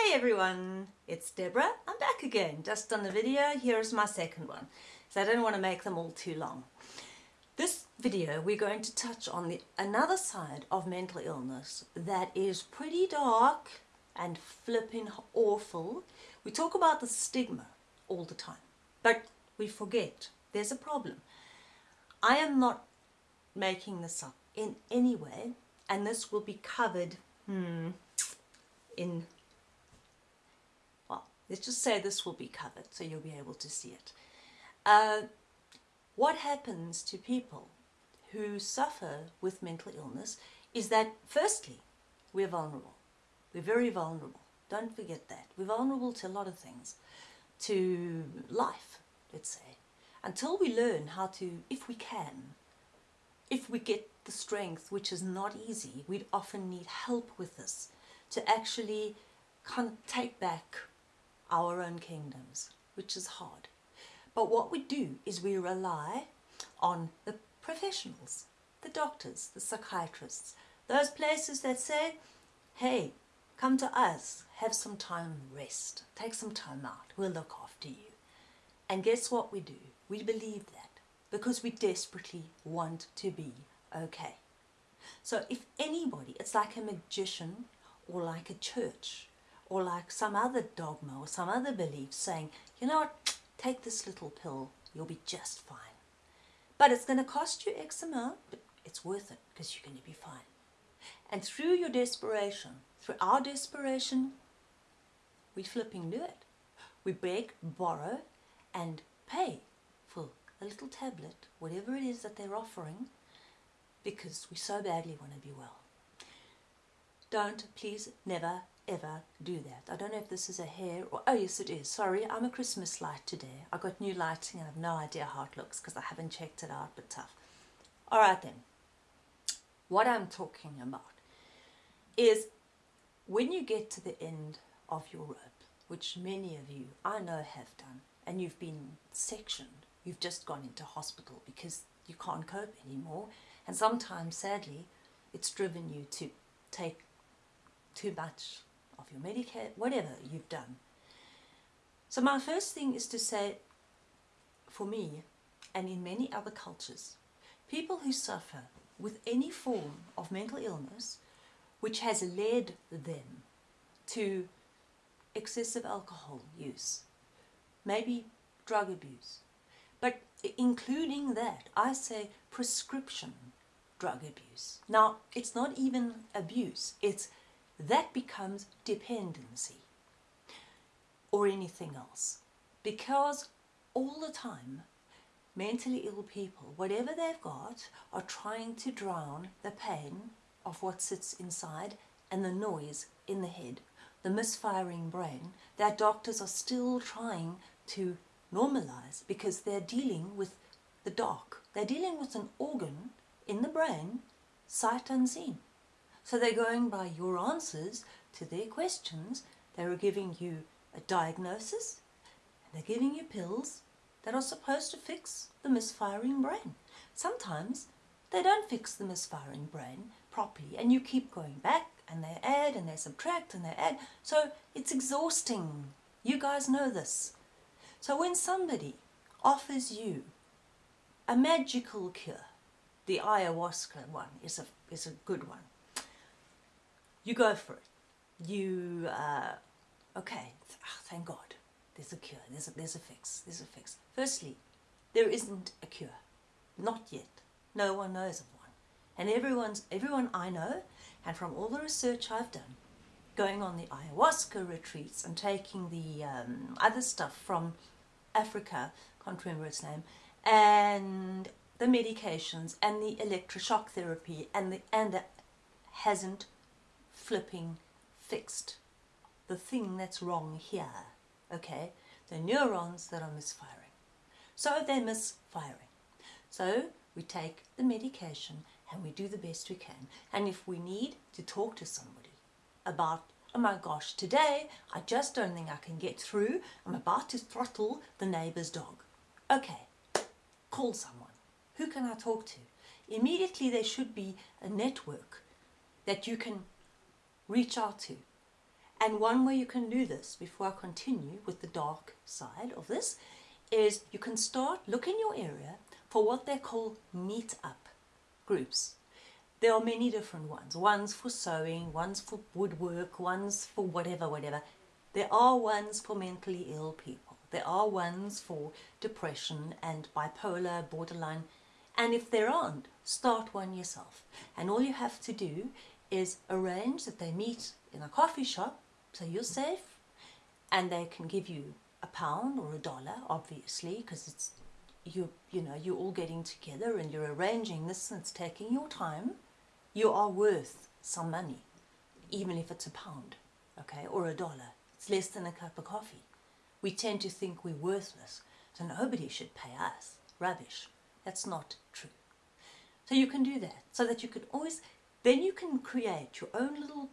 Hey everyone, it's Deborah. I'm back again, just done a video. Here's my second one. So I don't want to make them all too long. This video we're going to touch on the another side of mental illness that is pretty dark and flipping awful. We talk about the stigma all the time, but we forget there's a problem. I am not making this up in any way and this will be covered hmm, in Let's just say this will be covered so you'll be able to see it. Uh, what happens to people who suffer with mental illness is that firstly, we're vulnerable. We're very vulnerable. Don't forget that. We're vulnerable to a lot of things. To life, let's say. Until we learn how to, if we can, if we get the strength, which is not easy, we'd often need help with this, to actually kind of take back our own kingdoms, which is hard. But what we do is we rely on the professionals, the doctors, the psychiatrists, those places that say, hey, come to us, have some time rest, take some time out, we'll look after you. And guess what we do? We believe that because we desperately want to be okay. So if anybody, it's like a magician or like a church or like some other dogma or some other belief saying, you know what, take this little pill, you'll be just fine. But it's going to cost you X amount, but it's worth it because you're going to be fine. And through your desperation, through our desperation, we flipping do it. We beg, borrow and pay for a little tablet, whatever it is that they're offering, because we so badly want to be well. Don't, please, never, ever do that. I don't know if this is a hair or, oh yes it is, sorry, I'm a Christmas light today. I got new lighting and I have no idea how it looks because I haven't checked it out, but tough. Alright then, what I'm talking about is when you get to the end of your rope, which many of you I know have done, and you've been sectioned, you've just gone into hospital because you can't cope anymore, and sometimes sadly it's driven you to take too much of your Medicare, whatever you've done. So my first thing is to say, for me, and in many other cultures, people who suffer with any form of mental illness which has led them to excessive alcohol use, maybe drug abuse, but including that, I say prescription drug abuse. Now, it's not even abuse, it's that becomes dependency or anything else. Because all the time, mentally ill people, whatever they've got, are trying to drown the pain of what sits inside and the noise in the head, the misfiring brain, that doctors are still trying to normalize because they're dealing with the dark. They're dealing with an organ in the brain, sight unseen. So they're going by your answers to their questions. They're giving you a diagnosis and they're giving you pills that are supposed to fix the misfiring brain. Sometimes they don't fix the misfiring brain properly and you keep going back and they add and they subtract and they add. So it's exhausting. You guys know this. So when somebody offers you a magical cure, the ayahuasca one is a, is a good one you go for it. You, uh, okay, oh, thank God, there's a cure, there's a, there's a fix, there's a fix. Firstly, there isn't a cure, not yet. No one knows of one. And everyone's, everyone I know, and from all the research I've done, going on the ayahuasca retreats and taking the um, other stuff from Africa, can't remember its name, and the medications and the electroshock therapy and the and the hasn't flipping fixed the thing that's wrong here, okay? The neurons that are misfiring. So they're misfiring. So we take the medication and we do the best we can. And if we need to talk to somebody about, oh my gosh, today I just don't think I can get through. I'm about to throttle the neighbor's dog. Okay, call someone. Who can I talk to? Immediately there should be a network that you can reach out to And one way you can do this, before I continue with the dark side of this, is you can start look in your area for what they call meet-up groups. There are many different ones. One's for sewing, one's for woodwork, one's for whatever, whatever. There are ones for mentally ill people. There are ones for depression and bipolar, borderline. And if there aren't, start one yourself. And all you have to do is arrange that they meet in a coffee shop so you're safe and they can give you a pound or a dollar, obviously, because it's you you know you're all getting together and you're arranging this and it's taking your time. You are worth some money, even if it's a pound, okay, or a dollar. It's less than a cup of coffee. We tend to think we're worthless, so nobody should pay us. Rubbish. That's not true. So you can do that, so that you can always, then you can create your own little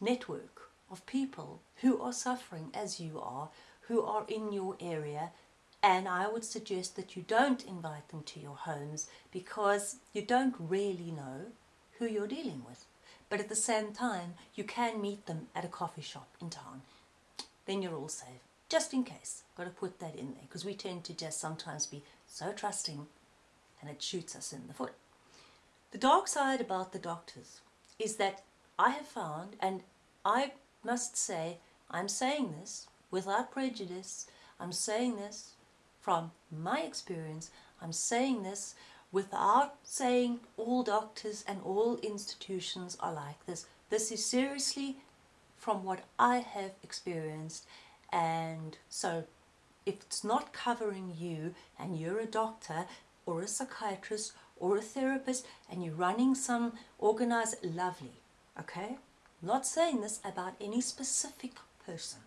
network of people who are suffering as you are, who are in your area, and I would suggest that you don't invite them to your homes because you don't really know who you're dealing with. But at the same time, you can meet them at a coffee shop in town. Then you're all safe. Just in case. Got to put that in there because we tend to just sometimes be so trusting and it shoots us in the foot. The dark side about the doctors is that I have found, and I must say, I'm saying this without prejudice, I'm saying this from my experience, I'm saying this without saying all doctors and all institutions are like this. This is seriously from what I have experienced and so if it's not covering you and you're a doctor or a psychiatrist or a therapist and you're running some organized, lovely, okay? Not saying this about any specific person.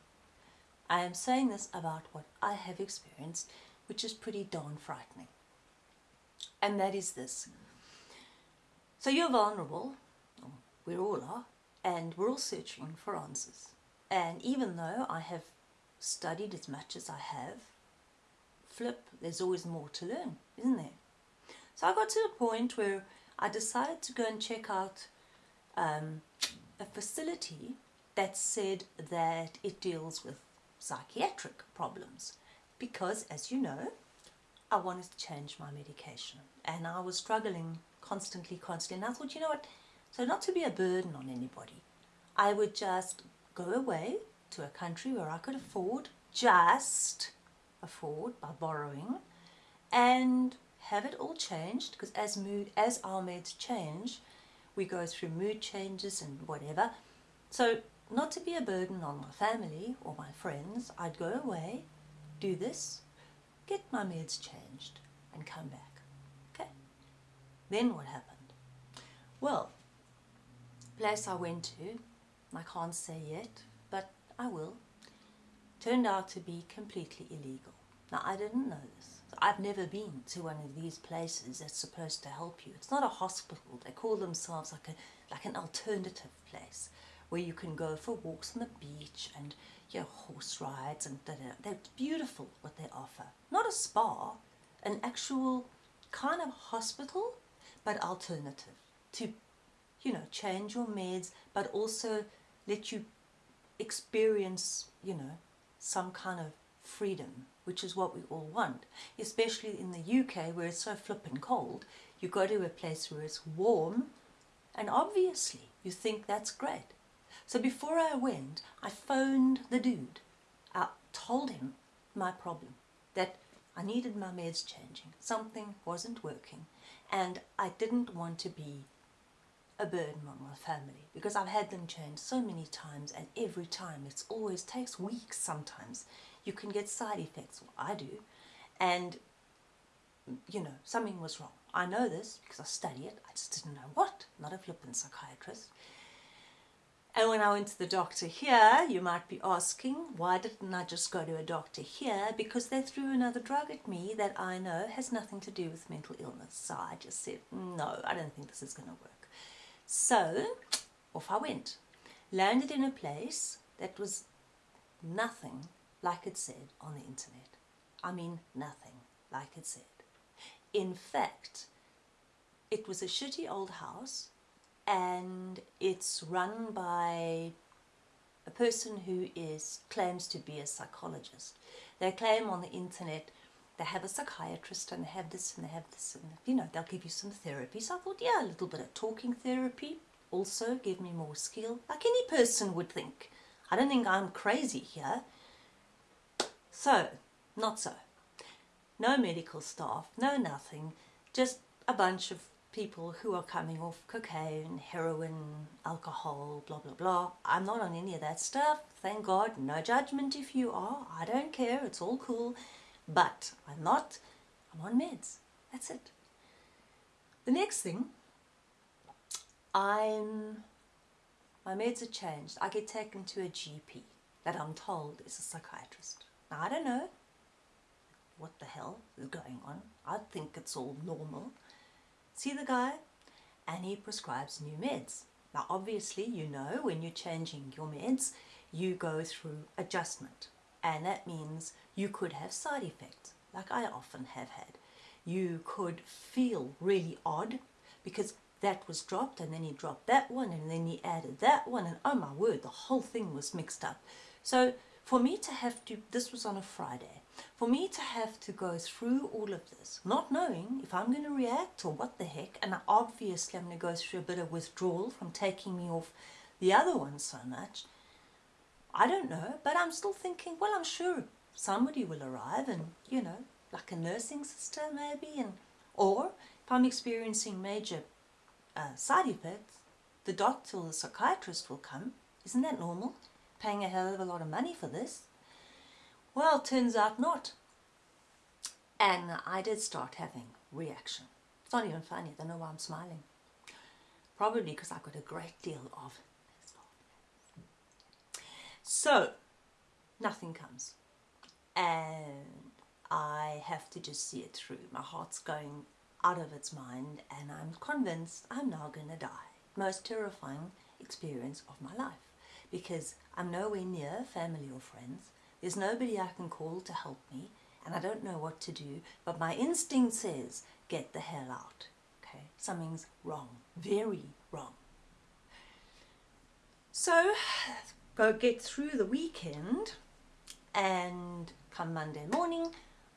I am saying this about what I have experienced, which is pretty darn frightening. And that is this. So you're vulnerable, we all are, and we're all searching for answers. And even though I have studied as much as I have, flip, there's always more to learn, isn't there? So I got to a point where I decided to go and check out um, a facility that said that it deals with psychiatric problems because, as you know, I wanted to change my medication and I was struggling constantly, constantly. And I thought, you know what, so not to be a burden on anybody, I would just go away to a country where I could afford, just afford by borrowing, and have it all changed because as mood, as our meds change, we go through mood changes and whatever. So not to be a burden on my family or my friends, I'd go away, do this, get my meds changed and come back. Okay. Then what happened? Well, place I went to, I can't say yet, but I will, turned out to be completely illegal. Now, I didn't know this. I've never been to one of these places that's supposed to help you. It's not a hospital. They call themselves like a like an alternative place where you can go for walks on the beach and you know, horse rides and da, da, they're beautiful what they offer. Not a spa, an actual kind of hospital, but alternative to, you know, change your meds, but also let you experience, you know, some kind of freedom, which is what we all want, especially in the UK where it's so flippin' cold. You go to a place where it's warm, and obviously you think that's great. So before I went, I phoned the dude. I told him my problem, that I needed my meds changing. Something wasn't working, and I didn't want to be a burden on my family because I've had them changed so many times and every time it's always takes weeks sometimes you can get side effects well, I do and you know something was wrong I know this because I study it I just didn't know what not a flippant psychiatrist and when I went to the doctor here, you might be asking, why didn't I just go to a doctor here? Because they threw another drug at me that I know has nothing to do with mental illness. So I just said, no, I don't think this is going to work. So off I went. Landed in a place that was nothing like it said on the internet. I mean nothing like it said. In fact, it was a shitty old house and it's run by a person who is claims to be a psychologist. They claim on the internet they have a psychiatrist and they have this and they have this and you know they'll give you some therapy. So I thought, yeah, a little bit of talking therapy also give me more skill, like any person would think. I don't think I'm crazy here. So, not so. No medical staff, no nothing, just a bunch of people who are coming off cocaine, heroin, alcohol, blah, blah, blah. I'm not on any of that stuff. Thank God. No judgment if you are. I don't care. It's all cool. But I'm not. I'm on meds. That's it. The next thing, I'm. My meds are changed. I get taken to a GP that I'm told is a psychiatrist. I don't know what the hell is going on. I think it's all normal see the guy and he prescribes new meds. Now obviously you know when you're changing your meds you go through adjustment and that means you could have side effects like I often have had. You could feel really odd because that was dropped and then he dropped that one and then he added that one and oh my word the whole thing was mixed up. So for me to have to, this was on a Friday, for me to have to go through all of this, not knowing if I'm going to react or what the heck, and obviously I'm going to go through a bit of withdrawal from taking me off the other one so much, I don't know, but I'm still thinking, well, I'm sure somebody will arrive and, you know, like a nursing sister maybe, and or if I'm experiencing major uh, side effects, the doctor or the psychiatrist will come. Isn't that normal? Paying a hell of a lot of money for this. Well, turns out not. And I did start having reaction. It's not even funny. I don't know why I'm smiling. Probably because I got a great deal of so nothing comes. And I have to just see it through. My heart's going out of its mind and I'm convinced I'm now going to die. Most terrifying experience of my life because I'm nowhere near family or friends. There's nobody I can call to help me and I don't know what to do, but my instinct says, get the hell out. Okay, something's wrong, very wrong. So, go get through the weekend and come Monday morning,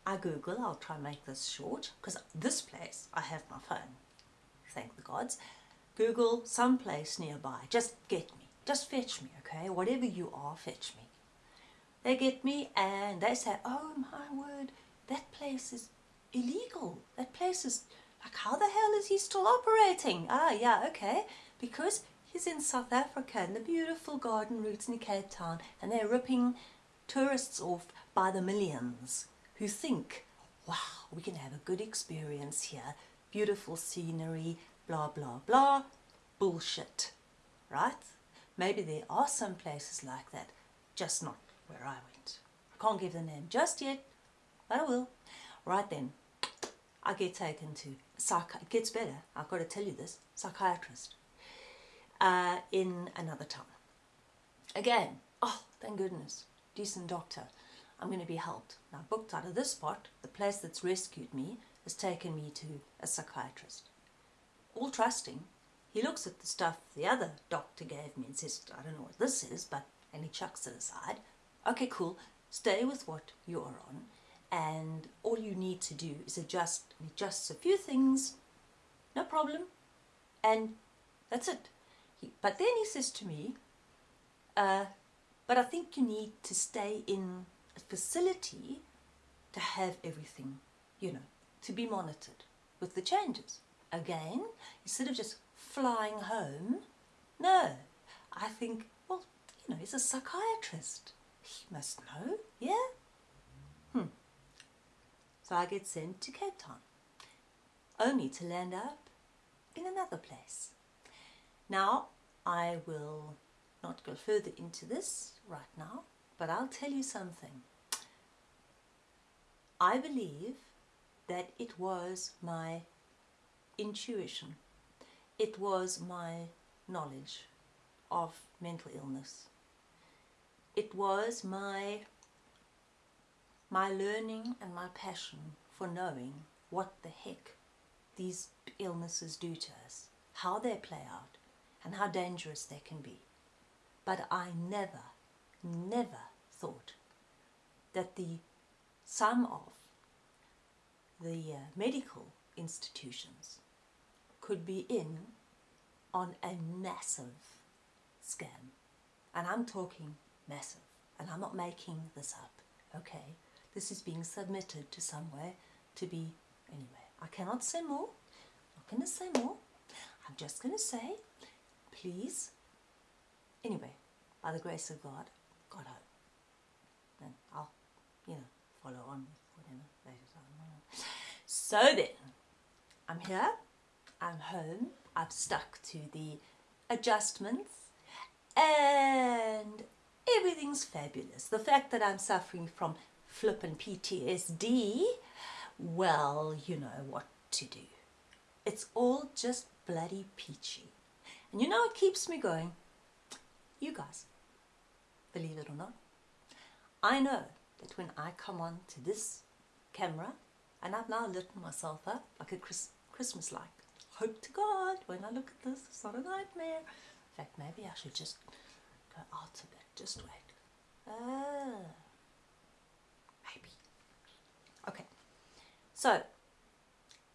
I Google, I'll try and make this short, because this place, I have my phone, thank the gods. Google some place nearby, just get me, just fetch me, okay? Whatever you are, fetch me. They get me and they say, oh my word, that place is illegal. That place is, like how the hell is he still operating? Ah, yeah, okay. Because he's in South Africa in the beautiful garden routes in Cape Town and they're ripping tourists off by the millions who think, wow, we can have a good experience here. Beautiful scenery, blah, blah, blah. Bullshit, right? Maybe there are some places like that, just not where I went. I can't give the name just yet, but I will. Right then, I get taken to, psych it gets better, I've got to tell you this, psychiatrist uh, in another town. Again, oh, thank goodness, decent doctor. I'm going to be helped. Now, booked out of this spot, the place that's rescued me has taken me to a psychiatrist. All trusting, he looks at the stuff the other doctor gave me and says, I don't know what this is, but, and he chucks it aside okay, cool, stay with what you are on and all you need to do is adjust, adjust a few things, no problem, and that's it. He, but then he says to me, uh, but I think you need to stay in a facility to have everything, you know, to be monitored with the changes. Again, instead of just flying home, no, I think, well, you know, he's a psychiatrist. He must know, yeah? Hmm. So I get sent to Cape Town, only to land up in another place. Now, I will not go further into this right now, but I'll tell you something. I believe that it was my intuition. It was my knowledge of mental illness it was my my learning and my passion for knowing what the heck these illnesses do to us, how they play out, and how dangerous they can be. But I never, never thought that the sum of the uh, medical institutions could be in on a massive scam. And I'm talking massive. And I'm not making this up, okay? This is being submitted to somewhere to be, anyway, I cannot say more. I'm not going to say more. I'm just going to say, please, anyway, by the grace of God, God hope. And I'll, you know, follow on with whatever later on. So then, I'm here, I'm home, I've stuck to the adjustments, and everything's fabulous. The fact that I'm suffering from flippin' PTSD, well, you know what to do. It's all just bloody peachy. And you know what keeps me going? You guys, believe it or not. I know that when I come on to this camera, and I've now lit myself up like a Chris Christmas light. Hope to God, when I look at this, it's not a nightmare. In fact, maybe I should just go out a bit. Just wait. Ah, maybe. Okay. So,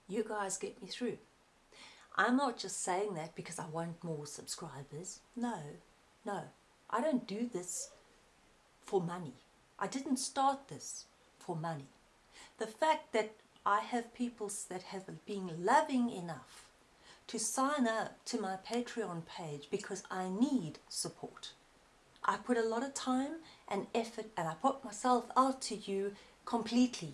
you guys get me through. I'm not just saying that because I want more subscribers. No, no. I don't do this for money. I didn't start this for money. The fact that I have people that have been loving enough to sign up to my Patreon page because I need support. I put a lot of time and effort and I put myself out to you completely.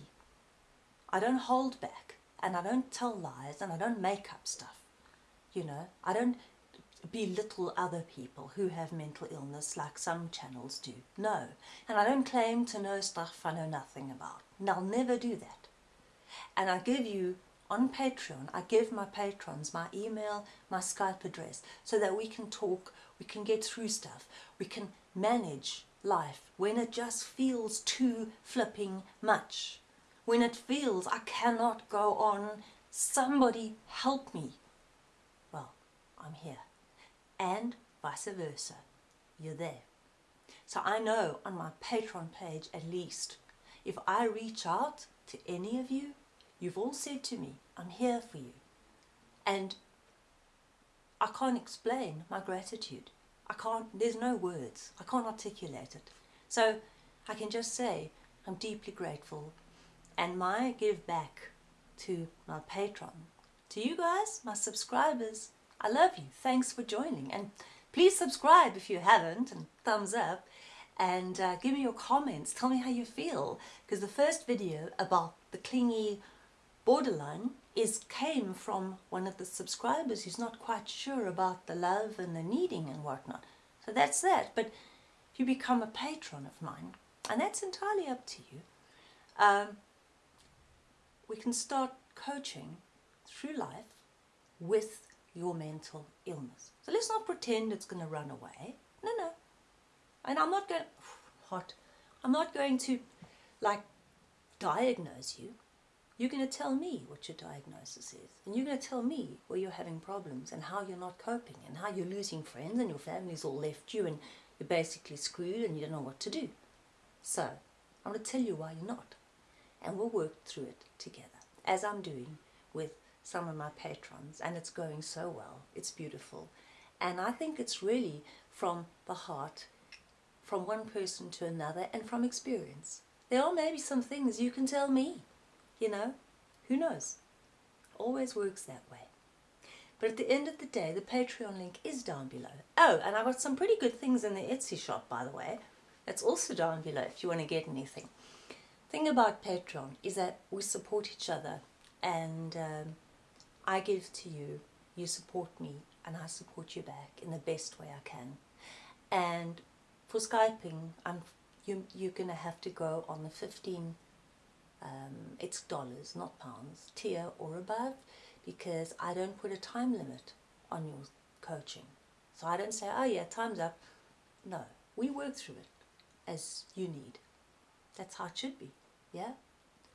I don't hold back and I don't tell lies and I don't make up stuff. You know, I don't belittle other people who have mental illness like some channels do. No. And I don't claim to know stuff I know nothing about. And I'll never do that. And I give you on Patreon, I give my patrons my email, my Skype address, so that we can talk, we can get through stuff, we can manage life when it just feels too flipping much. When it feels I cannot go on, somebody help me. Well, I'm here and vice versa. You're there. So I know on my Patreon page at least, if I reach out to any of you, you've all said to me, I'm here for you. And I can't explain my gratitude. I can't, there's no words. I can't articulate it. So I can just say I'm deeply grateful. And my give back to my patron, to you guys, my subscribers, I love you. Thanks for joining. And please subscribe if you haven't and thumbs up and uh, give me your comments. Tell me how you feel because the first video about the clingy borderline is came from one of the subscribers who's not quite sure about the love and the needing and whatnot. So that's that. But if you become a patron of mine, and that's entirely up to you, um, we can start coaching through life with your mental illness. So let's not pretend it's going to run away. No, no. And I'm not going, hot, I'm not going to like diagnose you. You're going to tell me what your diagnosis is. And you're going to tell me where you're having problems and how you're not coping and how you're losing friends and your family's all left you and you're basically screwed and you don't know what to do. So, I'm going to tell you why you're not. And we'll work through it together, as I'm doing with some of my patrons and it's going so well. It's beautiful. And I think it's really from the heart, from one person to another and from experience. There are maybe some things you can tell me, you know, who knows? Always works that way. But at the end of the day, the Patreon link is down below. Oh, and I got some pretty good things in the Etsy shop, by the way. That's also down below if you want to get anything. thing about Patreon is that we support each other and um, I give to you, you support me, and I support you back in the best way I can. And for Skyping, I'm, you, you're going to have to go on the 15, um, it's dollars, not pounds, tier or above, because I don't put a time limit on your coaching. So I don't say, oh yeah, time's up. No, we work through it as you need. That's how it should be, yeah?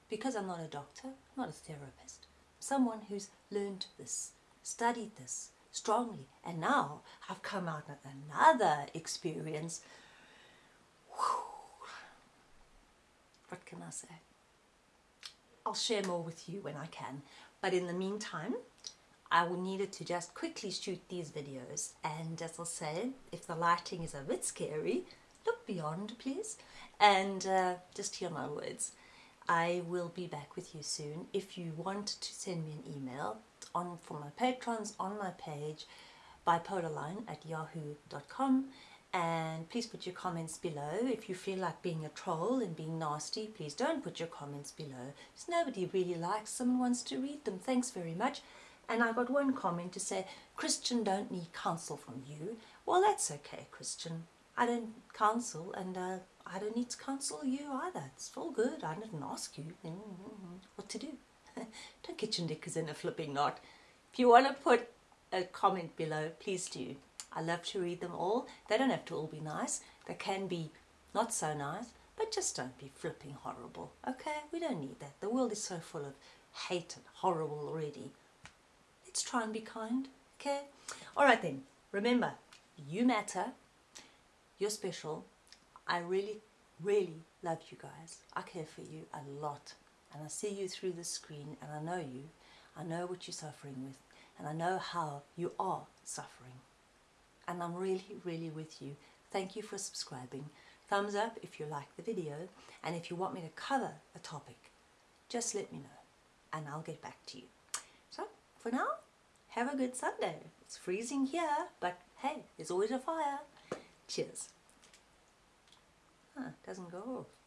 Because I'm not a doctor, not a therapist someone who's learned this, studied this strongly, and now I've come out with another experience. Whew. What can I say? I'll share more with you when I can. But in the meantime, I will needed to just quickly shoot these videos. And as I'll say, if the lighting is a bit scary, look beyond, please, and uh, just hear my words. I will be back with you soon. If you want to send me an email on for my patrons on my page, bipolarline at yahoo.com and please put your comments below. If you feel like being a troll and being nasty, please don't put your comments below. Because nobody really likes someone wants to read them. Thanks very much. And I got one comment to say, Christian don't need counsel from you. Well, that's okay, Christian. I don't counsel and uh, I don't need to counsel you either. It's all good. I didn't ask you mm, mm, mm. what to do. don't get your knickers in a flipping knot. If you want to put a comment below, please do. I love to read them all. They don't have to all be nice. They can be not so nice, but just don't be flipping horrible. Okay? We don't need that. The world is so full of hate and horrible already. Let's try and be kind. Okay? All right then. Remember, you matter. You're special. I really, really love you guys. I care for you a lot. And I see you through the screen and I know you. I know what you're suffering with and I know how you are suffering. And I'm really, really with you. Thank you for subscribing. Thumbs up if you like the video and if you want me to cover a topic, just let me know and I'll get back to you. So, for now, have a good Sunday. It's freezing here, but hey, there's always a fire. Cheers. Huh, doesn't go off.